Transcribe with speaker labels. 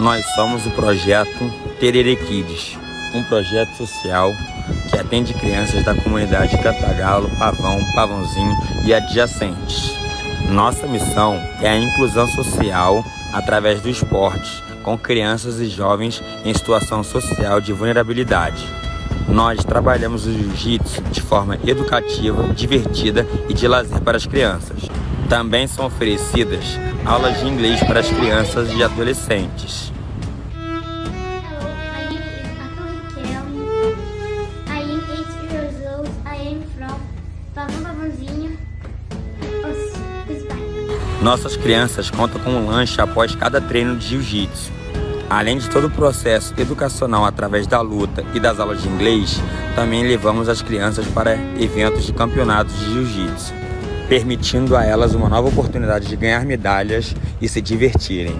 Speaker 1: Nós somos o projeto Terere Kids, um projeto social que atende crianças da comunidade Cantagalo, Pavão, Pavãozinho e adjacentes. Nossa missão é a inclusão social através do esporte com crianças e jovens em situação social de vulnerabilidade. Nós trabalhamos o jiu-jitsu de forma educativa, divertida e de lazer para as crianças. Também são oferecidas aulas de inglês para as crianças e adolescentes. Nossas crianças contam com um lanche após cada treino de jiu-jitsu. Além de todo o processo educacional através da luta e das aulas de inglês, também levamos as crianças para eventos de campeonatos de jiu-jitsu, permitindo a elas uma nova oportunidade de ganhar medalhas e se divertirem.